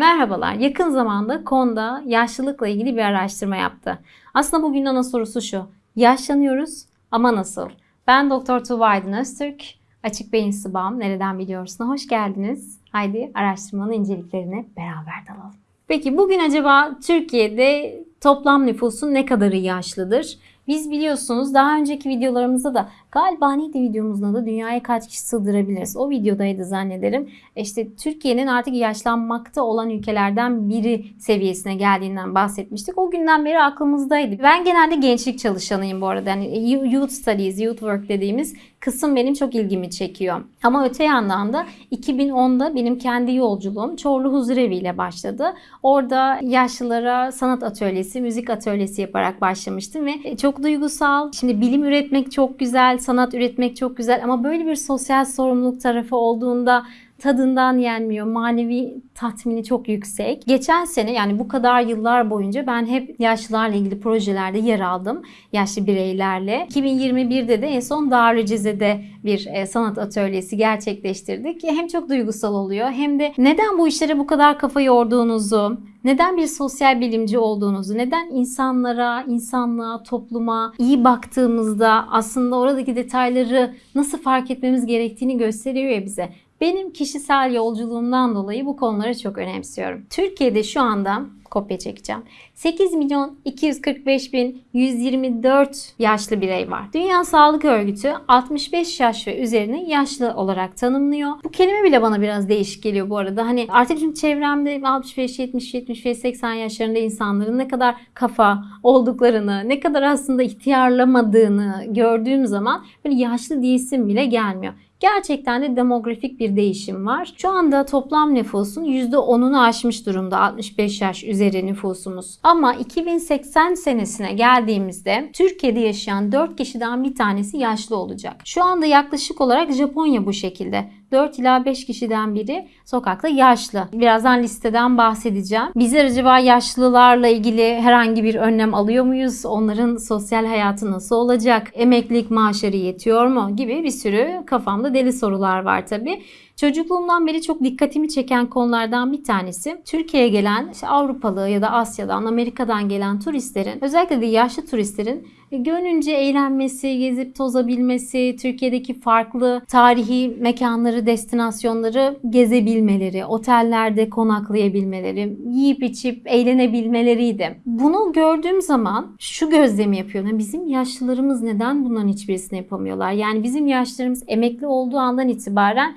Merhabalar. Yakın zamanda KON'da yaşlılıkla ilgili bir araştırma yaptı. Aslında bugün ana sorusu şu. Yaşlanıyoruz ama nasıl? Ben Doktor Tuğba Aydın Öztürk. Açık Beyin Sıbam Nereden Biliyorsun? Hoş geldiniz. Haydi araştırmanın inceliklerine beraber dalalım. Peki bugün acaba Türkiye'de toplam nüfusun ne kadarı yaşlıdır? Biz biliyorsunuz daha önceki videolarımızda da galiba neydi videomuzda da dünyaya kaç kişi sığdırabiliriz? O videodaydı zannederim. İşte Türkiye'nin artık yaşlanmakta olan ülkelerden biri seviyesine geldiğinden bahsetmiştik. O günden beri aklımızdaydı. Ben genelde gençlik çalışanıyım bu arada. Yani youth studies, youth work dediğimiz kısım benim çok ilgimi çekiyor. Ama öte yandan da 2010'da benim kendi yolculuğum Çorlu Huzurevi ile başladı. Orada yaşlılara sanat atölyesi, müzik atölyesi yaparak başlamıştım ve çok duygusal. Şimdi bilim üretmek çok güzel, sanat üretmek çok güzel ama böyle bir sosyal sorumluluk tarafı olduğunda tadından yenmiyor. Manevi tatmini çok yüksek. Geçen sene yani bu kadar yıllar boyunca ben hep yaşlılarla ilgili projelerde yer aldım. Yaşlı bireylerle. 2021'de de en son Darülceze'de bir e, sanat atölyesi gerçekleştirdik. Hem çok duygusal oluyor hem de neden bu işlere bu kadar kafa yorduğunuzu, neden bir sosyal bilimci olduğunuzu, neden insanlara, insanlığa, topluma iyi baktığımızda aslında oradaki detayları nasıl fark etmemiz gerektiğini gösteriyor ya bize. Benim kişisel yolculuğumdan dolayı bu konuları çok önemsiyorum. Türkiye'de şu anda kopya çekeceğim. 8 milyon 245 bin 124 yaşlı birey var. Dünya Sağlık Örgütü 65 yaş ve üzerini yaşlı olarak tanımlıyor. Bu kelime bile bana biraz değişik geliyor bu arada. Hani artık şimdi çevremde 65, 70, 75, 80 yaşlarında insanların ne kadar kafa olduklarını, ne kadar aslında ihtiyarlamadığını gördüğüm zaman böyle yaşlı diyesim bile gelmiyor. Gerçekten de demografik bir değişim var. Şu anda toplam nüfusun %10'unu aşmış durumda 65 yaş üzeri nüfusumuz. Ama 2080 senesine geldiğimizde Türkiye'de yaşayan 4 kişiden bir tanesi yaşlı olacak. Şu anda yaklaşık olarak Japonya bu şekilde. 4 ila 5 kişiden biri sokakta yaşlı. Birazdan listeden bahsedeceğim. Bizler acaba yaşlılarla ilgili herhangi bir önlem alıyor muyuz? Onların sosyal hayatı nasıl olacak? Emeklilik maaşları yetiyor mu? Gibi bir sürü kafamda deli sorular var tabii. Çocukluğumdan beri çok dikkatimi çeken konulardan bir tanesi Türkiye'ye gelen işte Avrupalı ya da Asya'dan, Amerika'dan gelen turistlerin özellikle de yaşlı turistlerin gönlünce eğlenmesi, gezip tozabilmesi, Türkiye'deki farklı tarihi mekanları, destinasyonları gezebilmeleri, otellerde konaklayabilmeleri, yiyip içip eğlenebilmeleriydi. Bunu gördüğüm zaman şu gözlemi yapıyorum. Bizim yaşlılarımız neden bunların hiçbirisini yapamıyorlar? Yani bizim yaşlılarımız emekli olduğu andan itibaren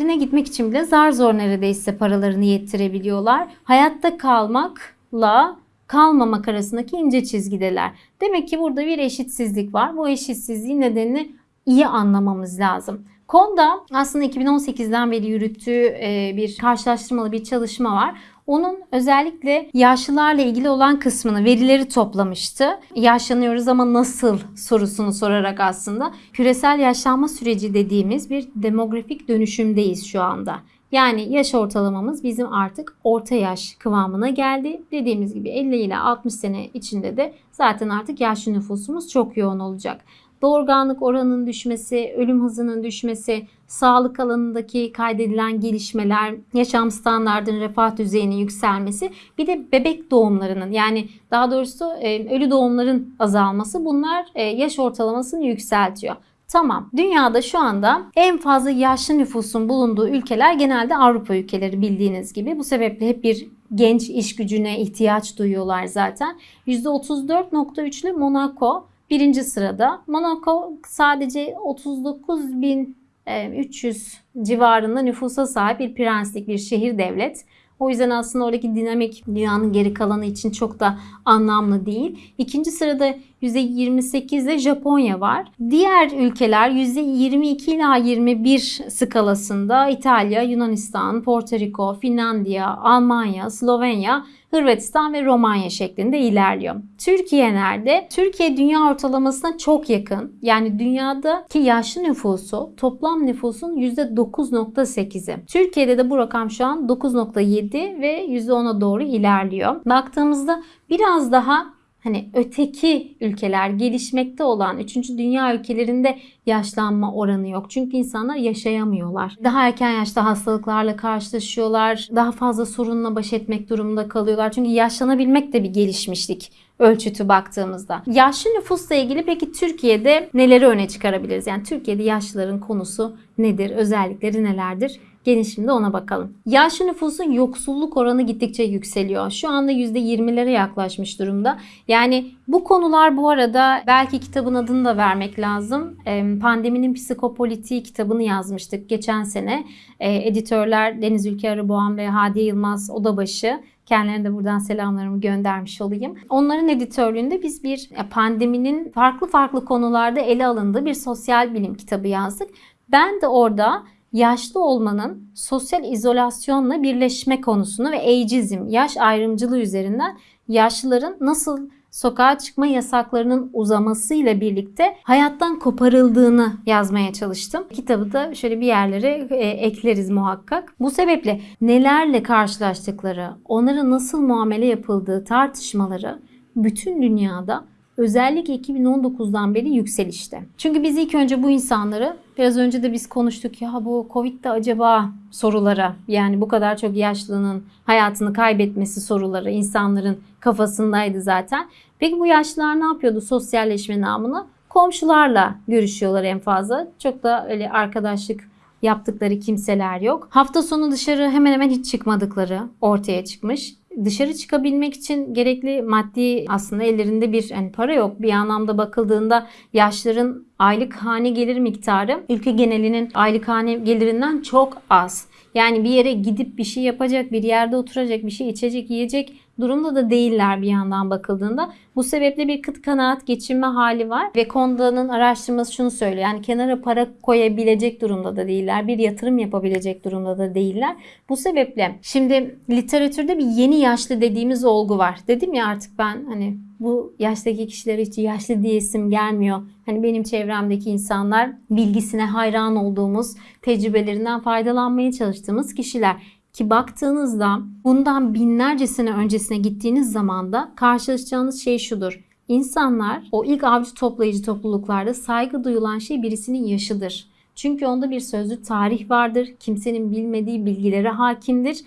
köylerine gitmek için bile zar zor neredeyse paralarını yettirebiliyorlar. Hayatta kalmakla kalmamak arasındaki ince çizgideler. Demek ki burada bir eşitsizlik var. Bu eşitsizliğin nedenini iyi anlamamız lazım. KON'da aslında 2018'den beri yürüttüğü e, bir karşılaştırmalı bir çalışma var. Onun özellikle yaşlılarla ilgili olan kısmını, verileri toplamıştı. Yaşlanıyoruz ama nasıl sorusunu sorarak aslında küresel yaşlanma süreci dediğimiz bir demografik dönüşümdeyiz şu anda. Yani yaş ortalamamız bizim artık orta yaş kıvamına geldi. Dediğimiz gibi 50 ile 60 sene içinde de zaten artık yaşlı nüfusumuz çok yoğun olacak doğurganlık oranının düşmesi, ölüm hızının düşmesi, sağlık alanındaki kaydedilen gelişmeler, yaşam standartının refah düzeyinin yükselmesi, bir de bebek doğumlarının yani daha doğrusu e, ölü doğumların azalması bunlar e, yaş ortalamasını yükseltiyor. Tamam. Dünyada şu anda en fazla yaşlı nüfusun bulunduğu ülkeler genelde Avrupa ülkeleri bildiğiniz gibi. Bu sebeple hep bir genç iş gücüne ihtiyaç duyuyorlar zaten. %34.3'lü Monaco birinci sırada. Monaco sadece 39.300 e, civarında nüfusa sahip bir prenslik bir şehir devlet. O yüzden aslında oradaki dinamik dünyanın geri kalanı için çok da anlamlı değil. İkinci sırada %28 ile Japonya var. Diğer ülkeler %22 ila 21 skalasında İtalya, Yunanistan, Porto Rico, Finlandiya, Almanya, Slovenya Hırvatistan ve Romanya şeklinde ilerliyor. Türkiye nerede? Türkiye dünya ortalamasına çok yakın. Yani dünyadaki yaşlı nüfusu toplam nüfusun %9.8'i. Türkiye'de de bu rakam şu an 9.7 ve %10'a doğru ilerliyor. Baktığımızda biraz daha hani öteki ülkeler, gelişmekte olan 3. dünya ülkelerinde yaşlanma oranı yok. Çünkü insanlar yaşayamıyorlar. Daha erken yaşta hastalıklarla karşılaşıyorlar. Daha fazla sorunla baş etmek durumunda kalıyorlar. Çünkü yaşlanabilmek de bir gelişmişlik ölçütü baktığımızda. Yaşlı nüfusla ilgili peki Türkiye'de neleri öne çıkarabiliriz? Yani Türkiye'de yaşlıların konusu nedir? Özellikleri nelerdir? Gelin şimdi ona bakalım. Yaşlı nüfusun yoksulluk oranı gittikçe yükseliyor. Şu anda %20'lere yaklaşmış durumda. Yani bu konular bu arada belki kitabın adını da vermek lazım. Pandeminin Psikopolitiği kitabını yazmıştık geçen sene. Editörler Deniz Ülke Arıboğan ve Hadiye Yılmaz Odabaşı. Kendilerine de buradan selamlarımı göndermiş olayım. Onların editörlüğünde biz bir pandeminin farklı farklı konularda ele alındığı bir sosyal bilim kitabı yazdık. Ben de orada yaşlı olmanın sosyal izolasyonla birleşme konusunu ve ageizm, yaş ayrımcılığı üzerinden yaşlıların nasıl sokağa çıkma yasaklarının uzamasıyla birlikte hayattan koparıldığını yazmaya çalıştım. Kitabı da şöyle bir yerlere e, ekleriz muhakkak. Bu sebeple nelerle karşılaştıkları, onlara nasıl muamele yapıldığı tartışmaları bütün dünyada özellikle 2019'dan beri yükselişte. Çünkü biz ilk önce bu insanları biraz önce de biz konuştuk ya bu Covid'de acaba sorulara yani bu kadar çok yaşlının hayatını kaybetmesi soruları insanların kafasındaydı zaten. Peki bu yaşlılar ne yapıyordu sosyalleşme namına? Komşularla görüşüyorlar en fazla. Çok da öyle arkadaşlık yaptıkları kimseler yok. Hafta sonu dışarı hemen hemen hiç çıkmadıkları ortaya çıkmış dışarı çıkabilmek için gerekli maddi aslında ellerinde bir yani para yok. Bir anlamda bakıldığında yaşların aylık hane gelir miktarı ülke genelinin aylık hane gelirinden çok az. Yani bir yere gidip bir şey yapacak, bir yerde oturacak, bir şey içecek, yiyecek durumda da değiller bir yandan bakıldığında. Bu sebeple bir kıt kanaat geçinme hali var ve Konda'nın araştırması şunu söylüyor. Yani kenara para koyabilecek durumda da değiller. Bir yatırım yapabilecek durumda da değiller. Bu sebeple şimdi literatürde bir yeni yaşlı dediğimiz olgu var. Dedim ya artık ben hani bu yaştaki kişilere hiç yaşlı diyesim gelmiyor. Hani benim çevremdeki insanlar bilgisine hayran olduğumuz, tecrübelerinden faydalanmaya çalıştığımız kişiler. Ki baktığınızda bundan binlerce sene öncesine gittiğiniz zaman da karşılaşacağınız şey şudur. İnsanlar o ilk avcı toplayıcı topluluklarda saygı duyulan şey birisinin yaşıdır. Çünkü onda bir sözlü tarih vardır. Kimsenin bilmediği bilgilere hakimdir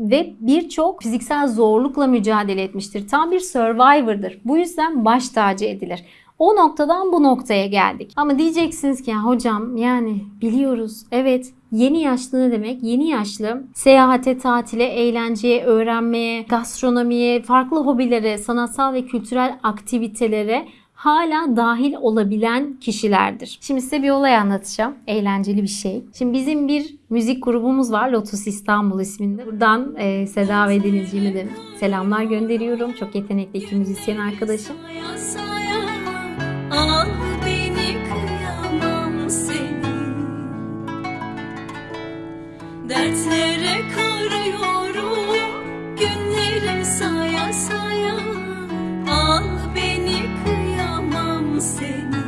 ve birçok fiziksel zorlukla mücadele etmiştir. Tam bir survivor'dır. Bu yüzden baş tacı edilir. O noktadan bu noktaya geldik. Ama diyeceksiniz ki ya hocam yani biliyoruz. Evet Yeni yaşlı ne demek? Yeni yaşlı seyahate, tatile, eğlenceye, öğrenmeye, gastronomiye, farklı hobilere, sanatsal ve kültürel aktivitelere hala dahil olabilen kişilerdir. Şimdi size bir olay anlatacağım. Eğlenceli bir şey. Şimdi bizim bir müzik grubumuz var. Lotus İstanbul isminde. Buradan e, Seda ve Denizciğime de selamlar gönderiyorum. Çok yetenekli iki müzisyen arkadaşım. Dertlere karıyorum Günleri saya saya. Al beni kıyamam seni.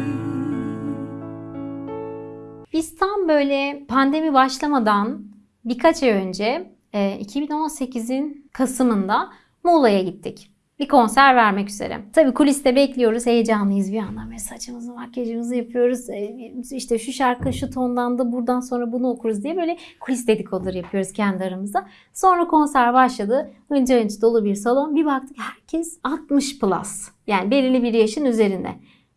Biz tam böyle pandemi başlamadan birkaç ay önce 2018'in e, Kasım'ında Muğla'ya gittik bir konser vermek üzere. Tabi kuliste bekliyoruz. Heyecanlıyız bir yandan. Böyle saçımızı, makyajımızı yapıyoruz. E, işte şu şarkı şu tondan da buradan sonra bunu okuruz diye böyle kulis dedikoduları yapıyoruz kendi aramızda. Sonra konser başladı. Hınca hınç dolu bir salon. Bir baktık herkes 60 plus. Yani belirli bir yaşın üzerinde.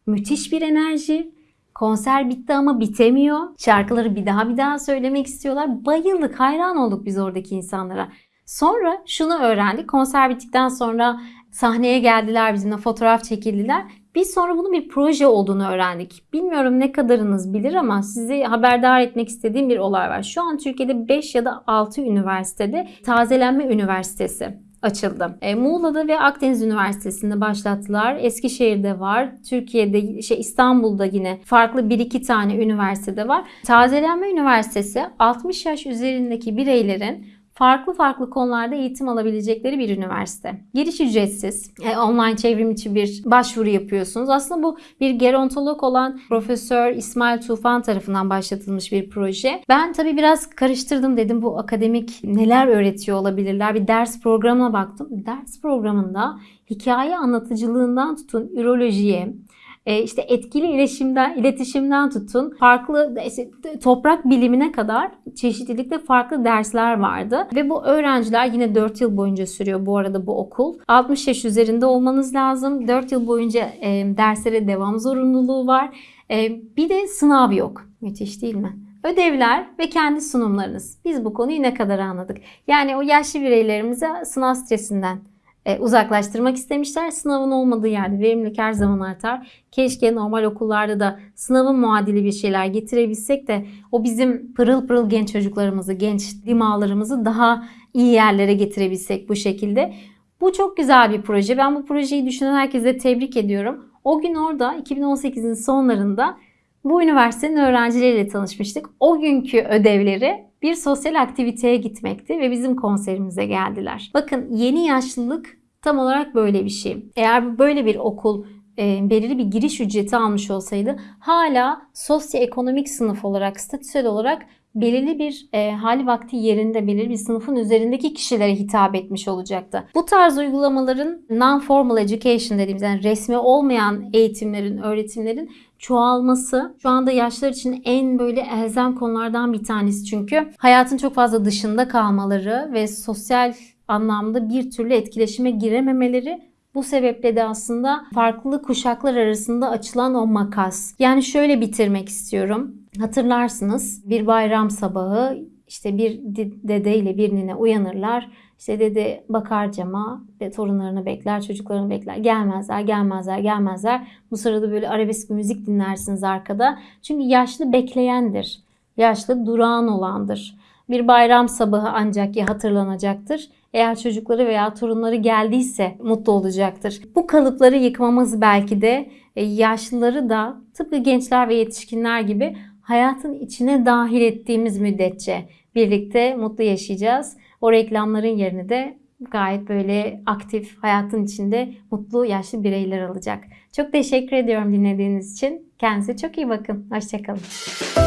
Müthiş bir enerji. Konser bitti ama bitemiyor. Şarkıları bir daha bir daha söylemek istiyorlar. Bayıldık, hayran olduk biz oradaki insanlara. Sonra şunu öğrendik. Konser bittikten sonra sahneye geldiler bizimle fotoğraf çekildiler. Biz sonra bunun bir proje olduğunu öğrendik. Bilmiyorum ne kadarınız bilir ama sizi haberdar etmek istediğim bir olay var. Şu an Türkiye'de 5 ya da 6 üniversitede tazelenme üniversitesi açıldı. E, Muğla'da ve Akdeniz Üniversitesi'nde başlattılar. Eskişehir'de var. Türkiye'de, şey İstanbul'da yine farklı bir iki tane üniversitede var. Tazelenme Üniversitesi 60 yaş üzerindeki bireylerin farklı farklı konularda eğitim alabilecekleri bir üniversite. Giriş ücretsiz. E, online çevrim içi bir başvuru yapıyorsunuz. Aslında bu bir gerontolog olan Profesör İsmail Tufan tarafından başlatılmış bir proje. Ben tabii biraz karıştırdım dedim bu akademik neler öğretiyor olabilirler. Bir ders programına baktım. Ders programında hikaye anlatıcılığından tutun ürolojiye, e, işte etkili iletişimden, iletişimden tutun farklı işte, toprak bilimine kadar çeşitlilikte farklı dersler vardı. Ve bu öğrenciler yine 4 yıl boyunca sürüyor bu arada bu okul. 60 yaş üzerinde olmanız lazım. 4 yıl boyunca e, derslere devam zorunluluğu var. E, bir de sınav yok. Müthiş değil mi? Ödevler ve kendi sunumlarınız. Biz bu konuyu ne kadar anladık? Yani o yaşlı bireylerimize sınav stresinden uzaklaştırmak istemişler. Sınavın olmadığı yerde verimlilik her zaman artar. Keşke normal okullarda da sınavın muadili bir şeyler getirebilsek de o bizim pırıl pırıl genç çocuklarımızı, genç dimağlarımızı daha iyi yerlere getirebilsek bu şekilde. Bu çok güzel bir proje. Ben bu projeyi düşünen herkese tebrik ediyorum. O gün orada 2018'in sonlarında bu üniversitenin öğrencileriyle tanışmıştık. O günkü ödevleri bir sosyal aktiviteye gitmekti ve bizim konserimize geldiler. Bakın yeni yaşlılık tam olarak böyle bir şey. Eğer böyle bir okul e, belirli bir giriş ücreti almış olsaydı hala sosyoekonomik sınıf olarak, statüsel olarak belirli bir e, hali vakti yerinde belirli bir sınıfın üzerindeki kişilere hitap etmiş olacaktı. Bu tarz uygulamaların non-formal education dediğimiz yani resmi olmayan eğitimlerin, öğretimlerin çoğalması şu anda yaşlar için en böyle elzem konulardan bir tanesi çünkü hayatın çok fazla dışında kalmaları ve sosyal anlamda bir türlü etkileşime girememeleri bu sebeple de aslında farklı kuşaklar arasında açılan o makas. Yani şöyle bitirmek istiyorum. Hatırlarsınız bir bayram sabahı işte bir dede ile bir nine uyanırlar. İşte dede bakar cama ve torunlarını bekler, çocuklarını bekler. Gelmezler, gelmezler, gelmezler. Bu sırada böyle arabesk müzik dinlersiniz arkada. Çünkü yaşlı bekleyendir. Yaşlı durağan olandır. Bir bayram sabahı ancak ya hatırlanacaktır. Eğer çocukları veya torunları geldiyse mutlu olacaktır. Bu kalıpları yıkmamız belki de e, yaşlıları da tıpkı gençler ve yetişkinler gibi hayatın içine dahil ettiğimiz müddetçe birlikte mutlu yaşayacağız. O reklamların yerini de gayet böyle aktif hayatın içinde mutlu yaşlı bireyler alacak. Çok teşekkür ediyorum dinlediğiniz için. Kendinize çok iyi bakın. Hoşçakalın.